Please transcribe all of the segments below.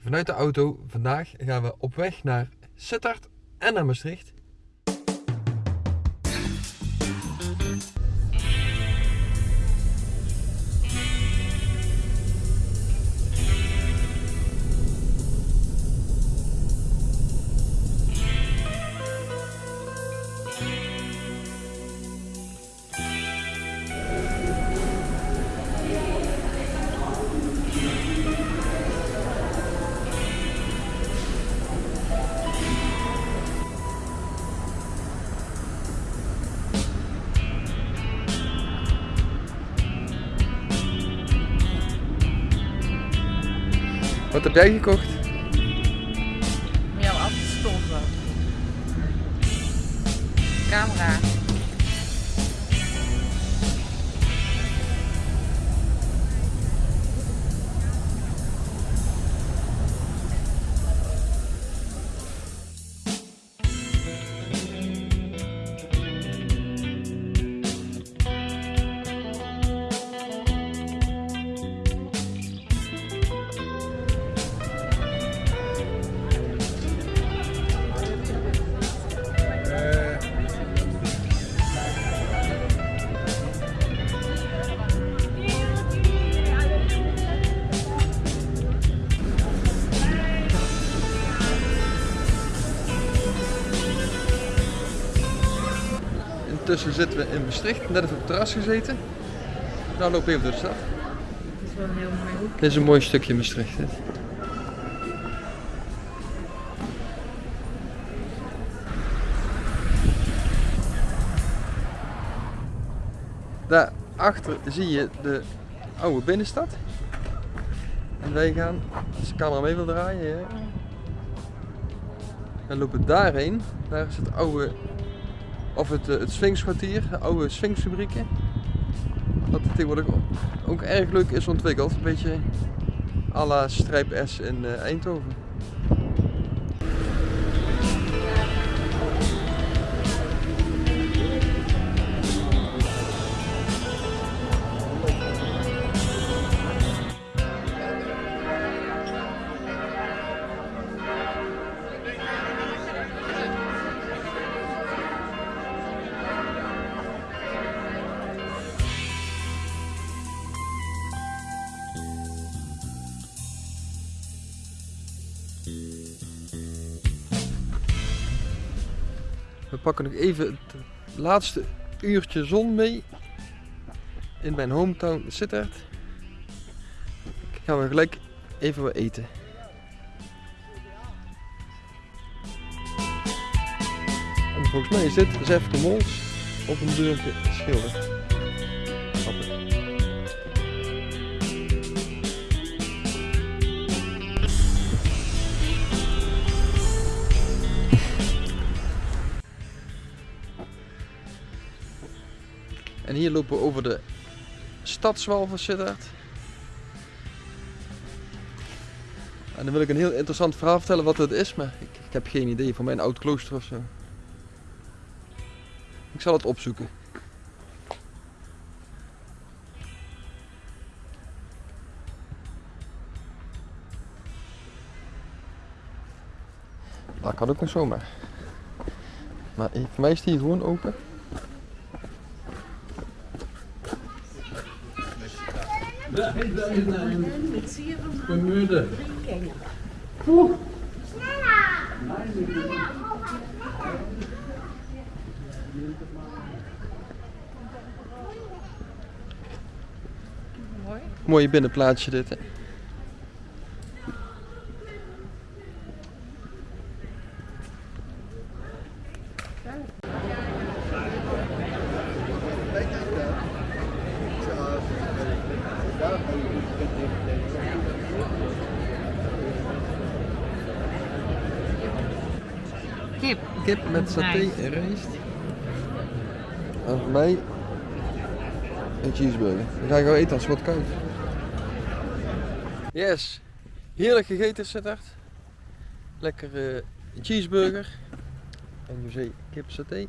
vanuit de auto. Vandaag gaan we op weg naar Sittard en naar Maastricht. Wat heb jij gekocht? Om stoffen. Camera. Intussen zitten we in Maastricht, net even op het terras gezeten. Nou lopen we even door de stad. Dat is wel een heel mooi hoek. Dit is een mooi stukje Maastricht. Dit. Daarachter zie je de oude binnenstad. En wij gaan, als de camera mee wil draaien, we lopen daarheen. Daar is het oude, of het, eh, het Sphinxkwartier, de oude Sphinxfabrieken. Wat tegenwoordig ook erg leuk is ontwikkeld. Een beetje à la Strijp S in eh, Eindhoven. We pakken nog even het laatste uurtje zon mee in mijn hometown Sittard. Gaan we gelijk even wat eten. En volgens mij is dit Zef de Mols op een deurtje schilderd. En hier lopen we over de stadswal van Sittard. En dan wil ik een heel interessant verhaal vertellen wat het is, maar ik, ik heb geen idee van mijn oud klooster of zo. Ik zal het opzoeken. Dat kan ook nog zomaar. Maar voor mij is die gewoon open. Mooi. Mooi binnenplaatsje dit. Hè? Kip. Kip met saté en rijst. En voor mij een cheeseburger. Die ga ik wel eten als het wat koud. Yes. Heerlijk gegeten Sittard. Lekker eh, cheeseburger. En José kip saté.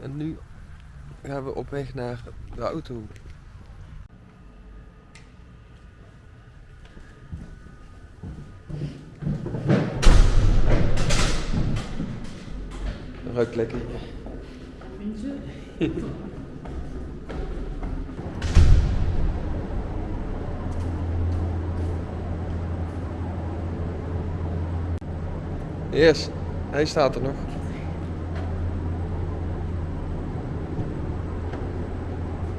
En nu gaan we op weg naar de auto. Ruikt lekker. Vind? Yes, hij staat er nog.